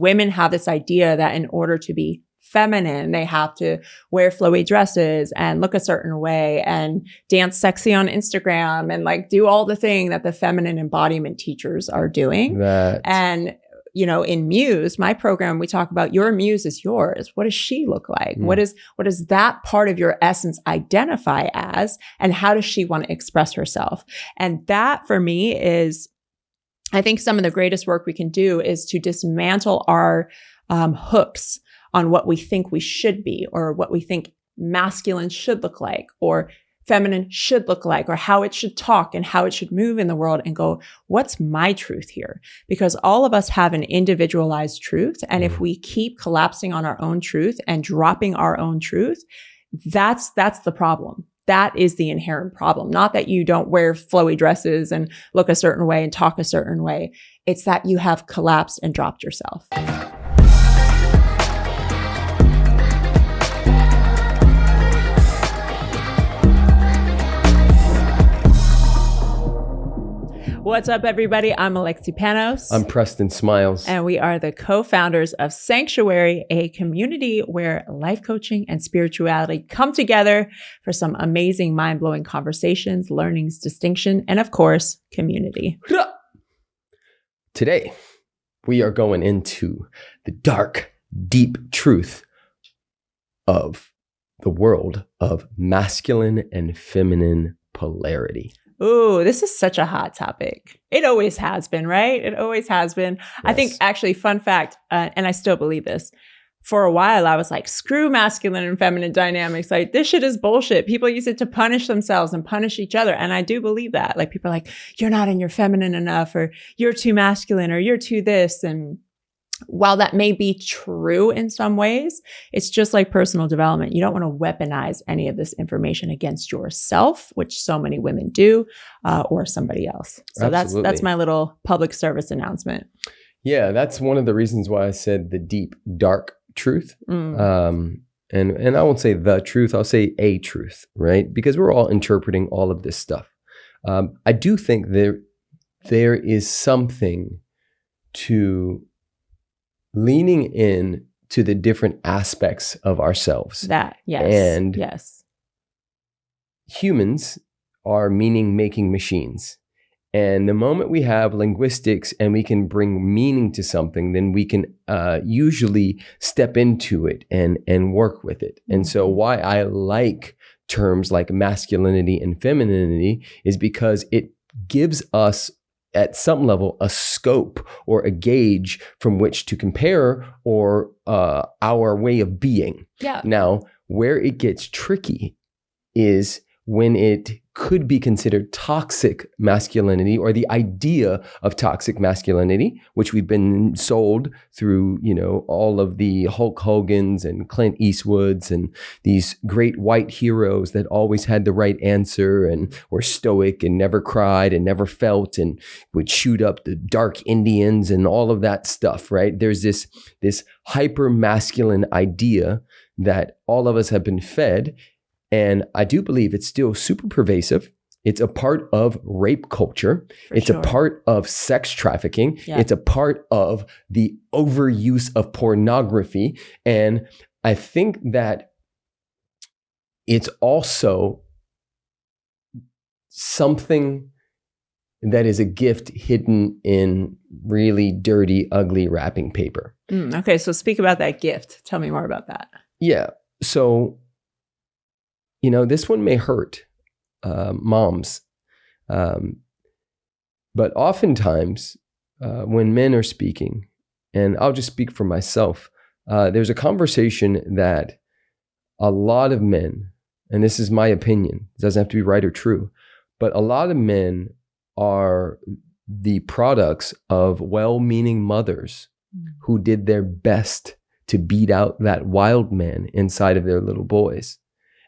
women have this idea that in order to be feminine, they have to wear flowy dresses and look a certain way and dance sexy on Instagram and like do all the thing that the feminine embodiment teachers are doing. That And you know, in Muse, my program, we talk about your muse is yours. What does she look like? Mm. What is what does that part of your essence identify as? And how does she want to express herself? And that for me is, I think some of the greatest work we can do is to dismantle our um, hooks on what we think we should be or what we think masculine should look like or feminine should look like or how it should talk and how it should move in the world and go, what's my truth here? Because all of us have an individualized truth. And if Mhm. we keep collapsing on our own truth and dropping our own truth, that's, that's the problem. That is the inherent problem. Not that you don't wear flowy dresses and look a certain way and talk a certain way. It's that you have collapsed and dropped yourself. What's up, everybody? I'm Alexi Panos. I'm Preston Smiles. and we are the co founders of Sanctuary, a community where life coaching and spirituality come together for some amazing, mind blowing conversations, learnings, distinction, and of course, community. Today, we are going into the dark, deep truth of the world of masculine and feminine polarity. Ooh, this is such a hot topic. It always has been, right? It always has been. I think, actually, fun fact, uh, and I still believe this. For a while, I was like, screw masculine and feminine dynamics. Like, this shit is bullshit. People use it to punish themselves and punish each other. And I do believe that. Like, people are like, you're not in your feminine enough, or you're too masculine, or you're too this. And while that may be true in some ways, it's just like personal development. You don't want to weaponize any of this information against yourself, which so many women do, uh, or somebody else. So that's that's my little public service announcement. Yeah, that's one of the reasons why I said the deep, dark truth. Mm. Um, and and I won't say the truth. I'll say a truth, right? Because we're all interpreting all of this stuff. Um, I do think there there is something to leaning in to the different aspects of ourselves. that yes, and- yes, humans are meaning making machines. And the moment we have linguistics and we can bring meaning to something, then we can uh, usually step into it and, and work with it. And so, why I like terms like masculinity and femininity is because it gives us, at some level, a scope or a gauge from which to compare or uh, our way of being. yeah. Now, where it gets tricky is when it could be considered toxic masculinity or the idea of toxic masculinity, which we've been sold through, you know, all of the Hulk Hogan's and Clint Eastwood's and these great white heroes that always had the right answer and were stoic and never cried and never felt and would shoot up the dark Indians and all of that stuff, right? There's this this hyper masculine idea that all of us have been fed. And I do believe it's still super pervasive. It's a part of rape culture. for it's sure. a part of sex trafficking. Yeah. It's a part of the overuse of pornography. And I think that it's also something that is a gift hidden in really dirty, ugly wrapping paper. Mm, okay, so speak about that gift. Tell me more about that. Yeah. So, you know, this one may hurt uh, moms. Um, but oftentimes, uh, when men are speaking, and I'll just speak for myself, uh, there's a conversation that a lot of men, and this is my opinion, it doesn't have to be right or true, but a lot of men are the products of well meaning mothers who did their best to beat out that wild man inside of their little boys.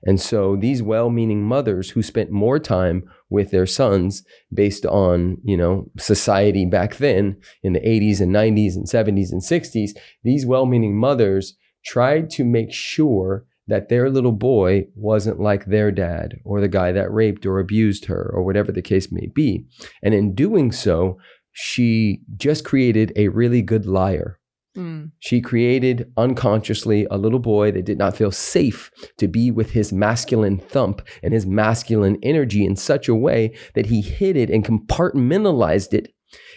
And so these well-meaning mothers who spent more time with their sons based on, you know, society back then in the 80s and 90s and 70s and 60s, these well-meaning mothers tried to make sure that their little boy wasn't like their dad or the guy that raped or abused her or whatever the case may be. And in doing so, she just created a really good liar Mm. She created unconsciously a little boy that did not feel safe to be with his masculine thump and his masculine energy in such a way that he hid it and compartmentalized it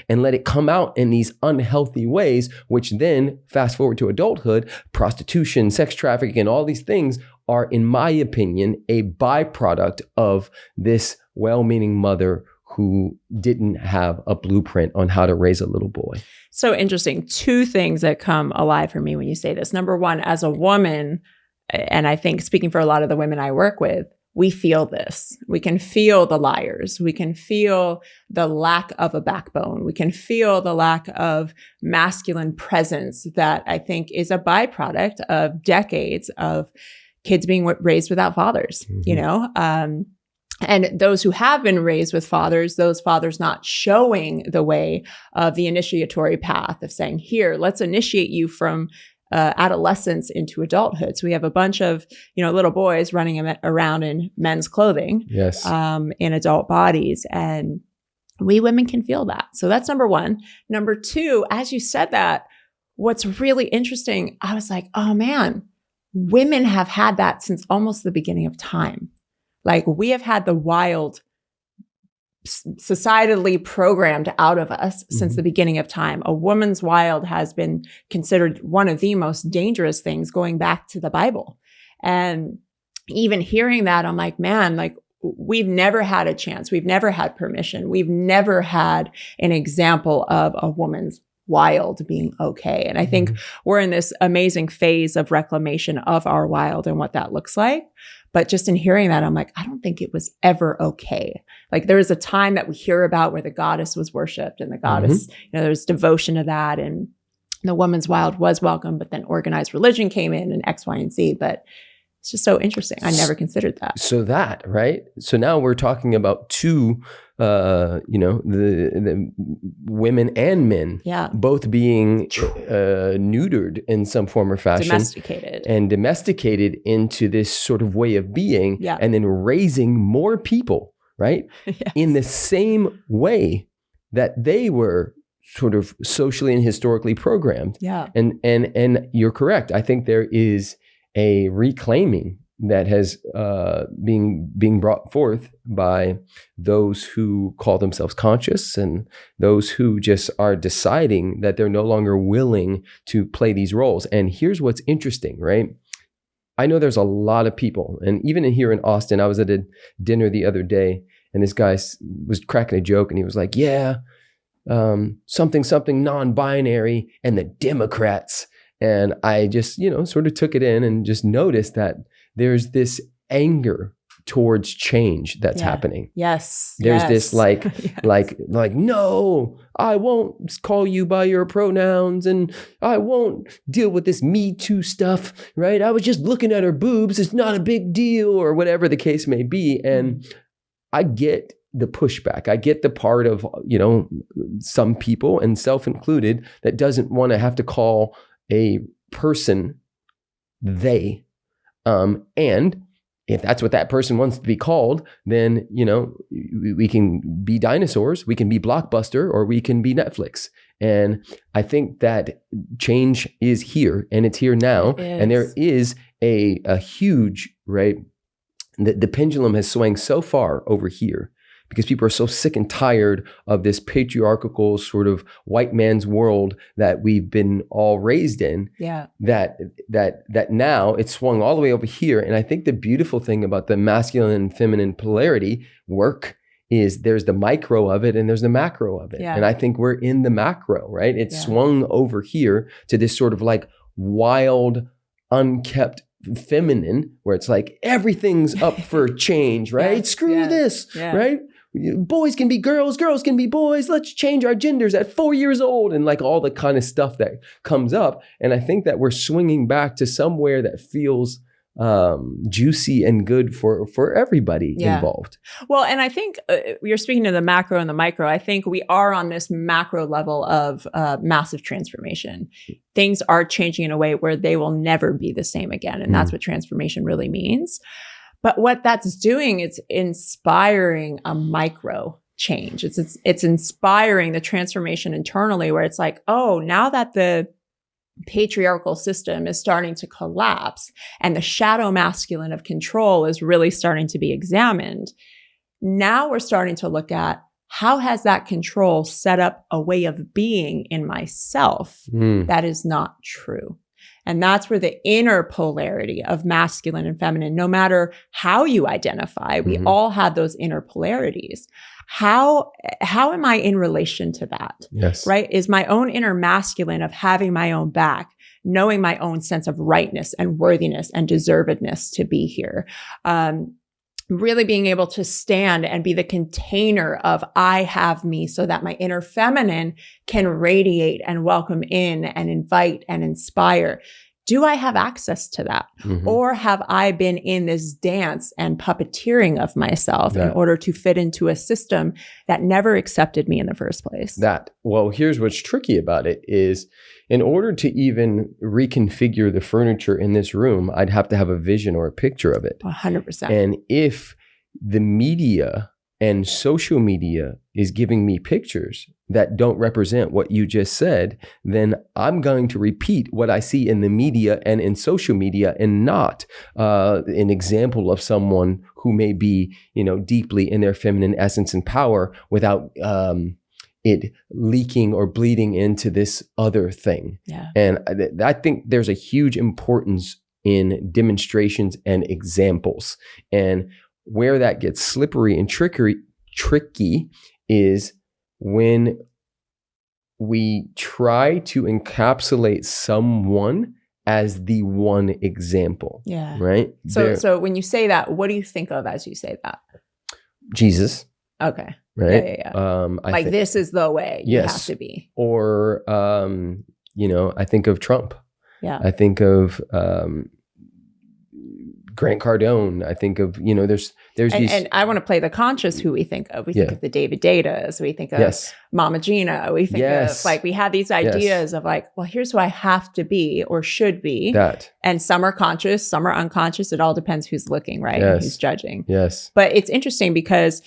and let it come out in these unhealthy ways, which then, fast forward to adulthood, prostitution, sex trafficking, and all these things are, in my opinion, a byproduct of this well meaning mother who didn't have a blueprint on how to raise a little boy. So interesting. Two things that come alive for me when you say this. Number one, as a woman, and I think speaking for a lot of the women I work with, we feel this. We can feel the liars. We can feel the lack of a backbone. We can feel the lack of masculine presence that I think is a byproduct of decades of kids being raised without fathers, mm-hmm. you know? Um, and those who have been raised with fathers, those fathers not showing the way of the initiatory path of saying, here, let's initiate you from uh, adolescence into adulthood. So we have a bunch of you know little boys running around in men's clothing, yes, um, in adult bodies, and we women can feel that. So that's number one. Number two, as you said that, what's really interesting, I was like, oh man, women have had that since almost the beginning of time. Like we have had the wild societally programmed out of us mm-hmm. since the beginning of time. A woman's wild has been considered one of the most dangerous things going back to the Bible. And even hearing that, I'm like, man, like we've never had a chance. We've never had permission. We've never had an example of a woman's wild being okay. And I think mm-hmm. we're in this amazing phase of reclamation of our wild and what that looks like. But just in hearing that, I'm like, I don't think it was ever okay. Like there was a time that we hear about where the goddess was worshipped and the mm-hmm. goddess, mm-hmm. you know, there's devotion to that and the woman's wild was welcome, but then organized religion came in and X, Y, and Z. But it's just so interesting. I never considered that. So that, right? So now we're talking about two uh, you know, the, the women and men, yeah, both being uh, neutered in some form or fashion, domesticated, and domesticated into this sort of way of being, yeah. and then raising more people, right, yes. in the same way that they were sort of socially and historically programmed. Yeah, and and and you're correct. I think there is a reclaiming that has uh, being being brought forth by those who call themselves conscious and those who just are deciding that they're no longer willing to play these roles. And here's what's interesting, right? I know there's a lot of people, and even here in Austin, I was at a dinner the other day, and this guy was cracking a joke, and he was like, "Yeah, um, something something non-binary and the Democrats." And I just, you know, sort of took it in and just noticed that there's this anger towards change that's yeah. happening. Yes. There's yes. this like yes. like like no, I won't call you by your pronouns and I won't deal with this me too stuff, right? I was just looking at her boobs, it's not a big deal or whatever the case may be and mm-hmm. I get the pushback. I get the part of, you know, some people and self included that doesn't want to have to call a person they um, and if that's what that person wants to be called, then you know we, can be dinosaurs, we can be blockbuster, or we can be Netflix. And I think that change is here, and it's here now, and there is a a huge right. The, the pendulum has swung so far over here because people are so sick and tired of this patriarchal sort of white man's world that we've been all raised in. Yeah. That that that now it's swung all the way over here. And I think the beautiful thing about the masculine and feminine polarity work is there's the micro of it and there's the macro of it. Yeah. And I think we're in the macro, right? It's yeah. swung over here to this sort of like wild, unkept feminine where it's like everything's up for change, right? Yes, Screw yes, this, yeah. right? Boys can be girls, girls can be boys. Let's change our genders at four years old, and like all the kind of stuff that comes up. And I think that we're swinging back to somewhere that feels um, juicy and good for for everybody yeah. involved. Well, and I think uh, you're speaking to the macro and the micro. I think we are on this macro level of uh, massive transformation. Things are changing in a way where they will never be the same again, and mm. that's what transformation really means. But what that's doing is inspiring a micro change. It's, it's it's inspiring the transformation internally where it's like, oh, now that the patriarchal system is starting to collapse and the shadow masculine of control is really starting to be examined. Now we're starting to look at how has that control set up a way of being in myself Mm. that is not true. And that's where the inner polarity of masculine and feminine, no matter how you identify, we Mhm. all have those inner polarities. How, how am I in relation to that? Yes. right? Is my own inner masculine of having my own back, knowing my own sense of rightness and worthiness and deservedness to be here. Um, really being able to stand and be the container of I have me so that my inner feminine can radiate and welcome in and invite and inspire. Do I have access to that? Mhm. Or have I been in this dance and puppeteering of myself in order to fit into a system that never accepted me in the first place? that well here's what's tricky about it is in order to even reconfigure the furniture in this room i'd have to have a vision or a picture of it 100%. and if the media and social media is giving me pictures that don't represent what you just said then i'm going to repeat what i see in the media and in social media and not uh, an example of someone who may be you know deeply in their feminine essence and power without um, it leaking or bleeding into this other thing. yeah. And I, th- I think there's a huge importance in demonstrations and examples. And where that gets slippery and trickery, tricky is when we try to encapsulate someone as the one example, Yeah. right? So, There- so when you say that, what do you think of as you say that? Jesus, Okay. right? Yeah, yeah, yeah. Um, I like thi- this is the way you have Yes. to be. or um, you know, I think of Trump. Yeah. I think of um, Grant Cardone. I think of you know, there's there's And, these and I want to play the conscious who we think of. We think of the David Deidas. We think of yes, Mama Gena. We think Yes. of like we have these ideas of like, well, here's who I have to be or should be. that and some are conscious, some are unconscious. It all depends who's looking, right? And Who's judging. yes, But it's interesting because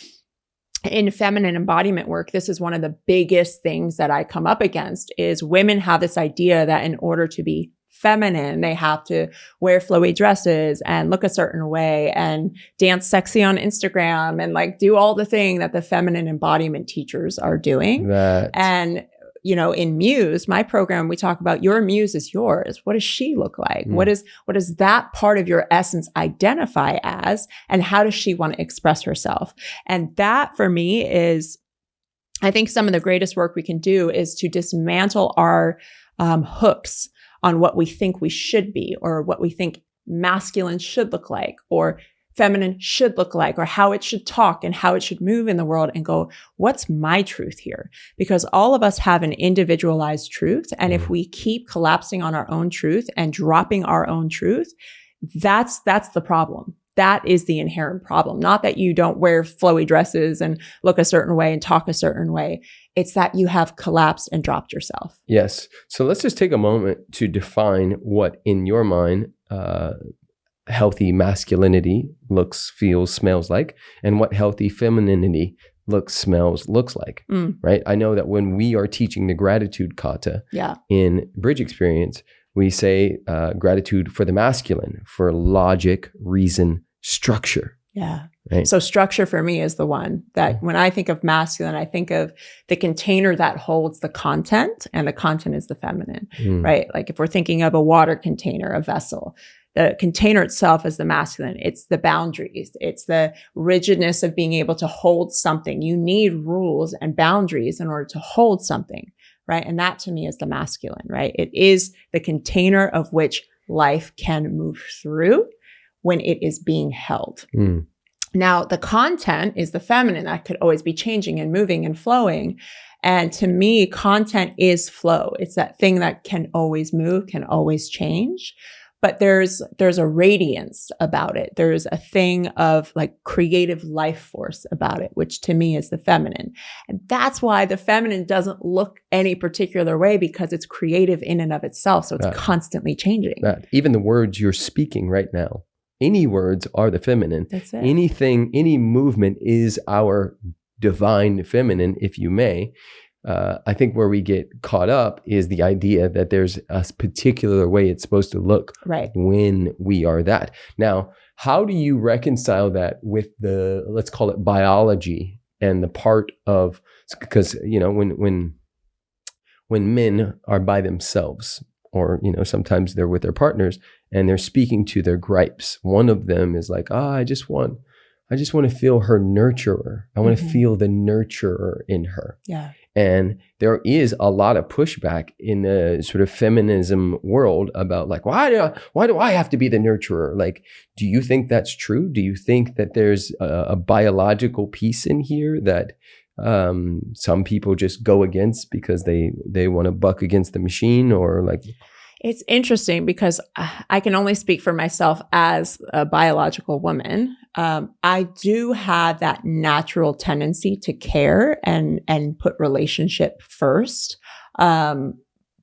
in feminine embodiment work, this is one of the biggest things that I come up against is women have this idea that in order to be feminine, they have to wear flowy dresses and look a certain way and dance sexy on Instagram and like do all the thing that the feminine embodiment teachers are doing. that And you know, in Muse, my program, we talk about your muse is yours. What does she look like? Mm. What is what does that part of your essence identify as? And how does she want to express herself? And that for me is, I think some of the greatest work we can do is to dismantle our um, hooks on what we think we should be or what we think masculine should look like or feminine should look like or how it should talk and how it should move in the world and go, what's my truth here? Because all of us have an individualized truth. And if Mhm. we keep collapsing on our own truth and dropping our own truth, that's, that's the problem. That is the inherent problem. Not that you don't wear flowy dresses and look a certain way and talk a certain way. It's that you have collapsed and dropped yourself. yes. So let's just take a moment to define what in your mind uh, healthy masculinity looks, feels, smells like, and what healthy femininity looks, smells, looks like. Mm. Right? I know that when we are teaching the gratitude kata, Yeah. in bridge experience, we say uh, gratitude for the masculine, for logic, reason, structure. Yeah. Right. So structure for me is the one that when I think of masculine, I think of the container that holds the content and the content is the feminine, Mm. right? Like if we're thinking of a water container, a vessel, the container itself is the masculine. It's the boundaries. It's the rigidness of being able to hold something. You need rules and boundaries in order to hold something, right? And that to me is the masculine, right? It is the container of which life can move through when it is being held. Mm. Now, the content is the feminine that could always be changing and moving and flowing. And to me, content is flow. It's that thing that can always move, can always change. But there's there's a radiance about it. There's a thing of like creative life force about it, which to me is the feminine. And that's why the feminine doesn't look any particular way because it's creative in and of itself. So it's Right. constantly changing. That even the words you're speaking right now, any words are the feminine. That's it. Anything, any movement is our divine feminine, if you may. uh, I think where we get caught up is the idea that there's a particular way it's supposed to look Right. when we are that. Now, how do you reconcile that with the let's call it biology and the part of because you know when when when men are by themselves or you know sometimes they're with their partners and they're speaking to their gripes. One of them is like ah i just want i just want to feel her nurturer. I want to Mhm. feel the nurturer in her. Yeah. and there is a lot of pushback in the sort of feminism world about like why do I, why do I have to be the nurturer? Like do you think that's true? Do you think that there's a, a biological piece in here that um, some people just go against because they they want to buck against the machine or like It's interesting because uh, I can only speak for myself as a biological woman. Um, I do have that natural tendency to care and and put relationship first. Um,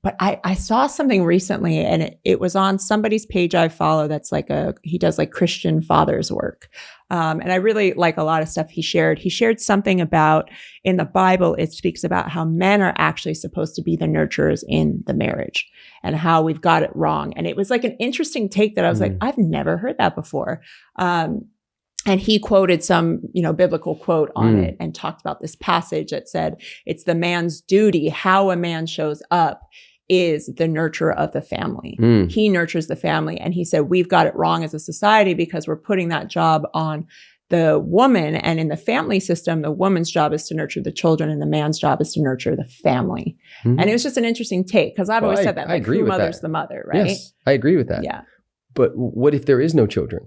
but I, I saw something recently and it, it was on somebody's page I follow that's like a he does like Christian fathers work. Um, and I really like a lot of stuff he shared. He shared something about in the Bible, it speaks about how men are actually supposed to be the nurturers in the marriage and how we've got it wrong. And it was like an interesting take that I was like, Mm. I've never heard that before. Um, and he quoted some, you know, biblical quote on Mm. it and talked about this passage that said, it's the man's duty, how a man shows up is the nurturer of the family. mm, He nurtures the family. And he said, we've got it wrong as a society because we're putting that job on the woman. And in the family system, the woman's job is to nurture the children and the man's job is to nurture the family. mhm. And it was just an interesting take because I've Well, always I- said that. I agree who with mother's that. the mother, right? yes I agree with that Yeah. but what if there is no children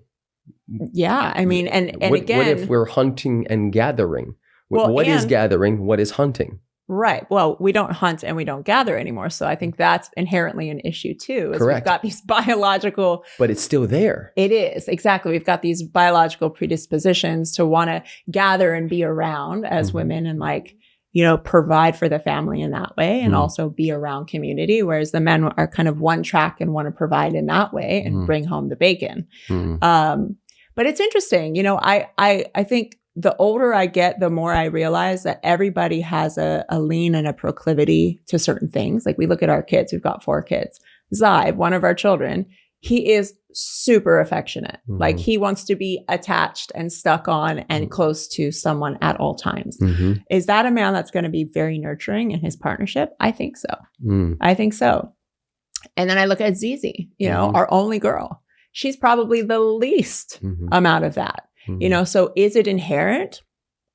Yeah. I mean, and, and what, again, what if we're hunting and gathering Well, what is and- gathering what is hunting right. Well, we don't hunt and we don't gather anymore. So I think that's inherently an issue too. Is Correct. We've got these biological but it's still there It is exactly. We've got these biological predispositions to want to gather and be around as Mhm. women and like, you know, provide for the family in that way and Mhm. also be around community. Whereas the men are kind of one track and want to provide in that way and Mhm. bring home the bacon. Mm. Um, but it's interesting, you know, I, I, I think the older I get, the more I realize that everybody has a, a lean and a proclivity to certain things. Like we look at our kids, we've got four kids. Zybe, one of our children, he is super affectionate. Mhm. Like he wants to be attached and stuck on and Mhm. close to someone at all times. Mhm. Is that a man that's going to be very nurturing in his partnership? I think so. Mm. I think so. And then I look at Zizi, you know, Mhm. our only girl. She's probably the least Mhm. amount of that. You Mhm. know, so is it inherent?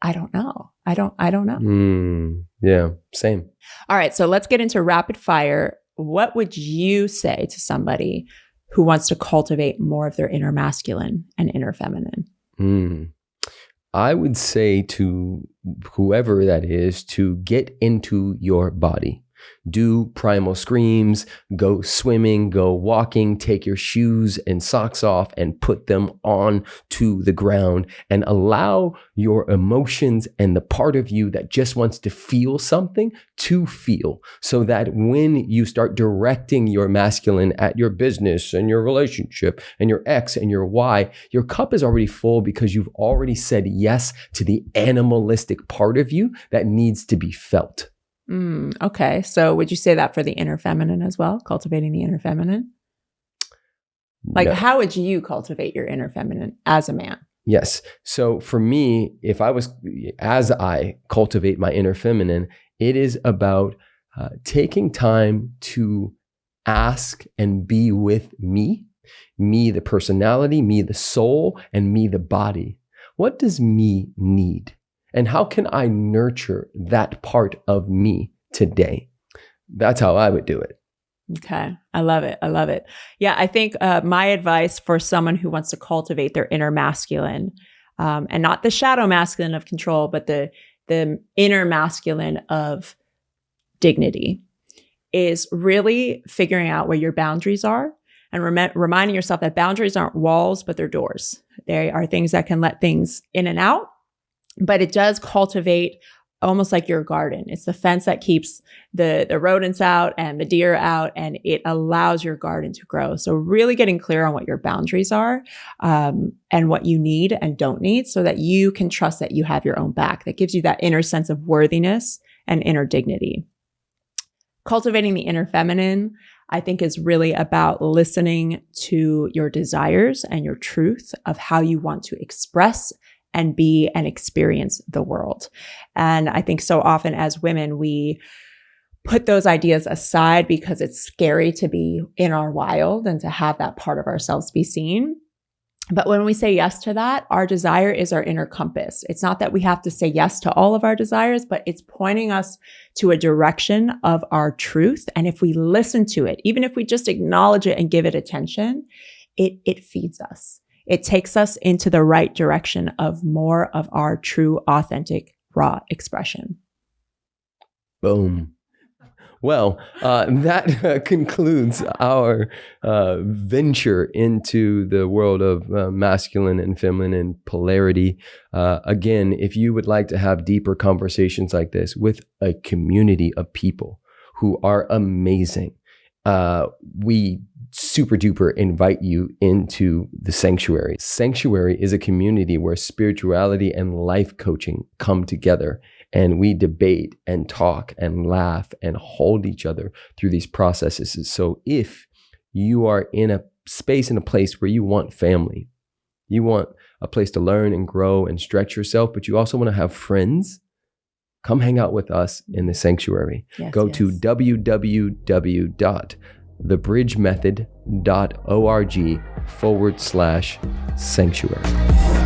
I don't know. I don't I don't know. Mm. yeah same All right, so let's get into rapid fire. What would you say to somebody who wants to cultivate more of their inner masculine and inner feminine? Mm. I would say to whoever that is to get into your body. Do primal screams, go swimming, go walking, take your shoes and socks off and put them on to the ground and allow your emotions and the part of you that just wants to feel something to feel so that when you start directing your masculine at your business and your relationship and your X and your Y, your cup is already full because you've already said yes to the animalistic part of you that needs to be felt. Mm, okay, so would you say that for the inner feminine as well? Cultivating the inner feminine? Like, No. how would you cultivate your inner feminine as a man? Yes. So for me, if I was, as I cultivate my inner feminine, it is about uh, taking time to ask and be with me, me, the personality, me, the soul, and me, the body. What does me need? And how can I nurture that part of me today? That's how I would do it. Okay. I love it. I love it. Yeah. I think uh, my advice for someone who wants to cultivate their inner masculine um, and not the shadow masculine of control, but the, the inner masculine of dignity is really figuring out where your boundaries are and rem- reminding yourself that boundaries aren't walls, but they're doors. They are things that can let things in and out, but it does cultivate almost like your garden. It's the fence that keeps the the rodents out and the deer out, and it allows your garden to grow. So really getting clear on what your boundaries are um, and what you need and don't need, so that you can trust that you have your own back. That gives you that inner sense of worthiness and inner dignity. Cultivating the inner feminine, I think, is really about listening to your desires and your truth of how you want to express and be and experience the world. And I think so often as women, we put those ideas aside because it's scary to be in our wild and to have that part of ourselves be seen. But when we say yes to that, our desire is our inner compass. It's not that we have to say yes to all of our desires, but it's pointing us to a direction of our truth. And if we listen to it, even if we just acknowledge it and give it attention, it, it feeds us. It takes us into the right direction of more of our true, authentic, raw expression. Boom. Well, uh, that uh, concludes our uh, venture into the world of uh, masculine and feminine and polarity. Uh, again, if you would like to have deeper conversations like this with a community of people who are amazing, uh, we super duper invite you into the sanctuary. Sanctuary is a community where spirituality and life coaching come together and we debate and talk and laugh and hold each other through these processes. So if you are in a space in a place where you want family, you want a place to learn and grow and stretch yourself, but you also want to have friends, come hang out with us in the sanctuary. Yes, Go yes. to www.thebridgemethod.org forward slash sanctuary.